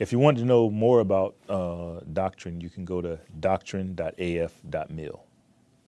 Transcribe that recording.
If you want to know more about uh, doctrine, you can go to doctrine.af.mil.